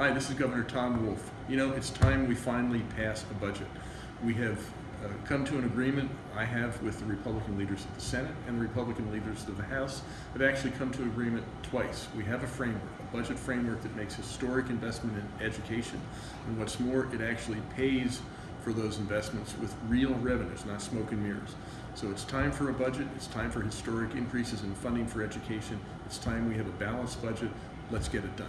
Hi, this is Governor Tom Wolf. You know, it's time we finally pass a budget. We have uh, come to an agreement, I have with the Republican leaders of the Senate and the Republican leaders of the House, have actually come to agreement twice. We have a framework, a budget framework that makes historic investment in education. And what's more, it actually pays for those investments with real revenues, not smoke and mirrors. So it's time for a budget, it's time for historic increases in funding for education, it's time we have a balanced budget, let's get it done.